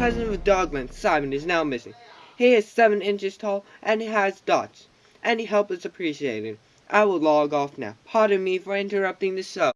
president of Dogland, Simon, is now missing. He is 7 inches tall and has dots. Any help is appreciated. I will log off now. Pardon me for interrupting the show.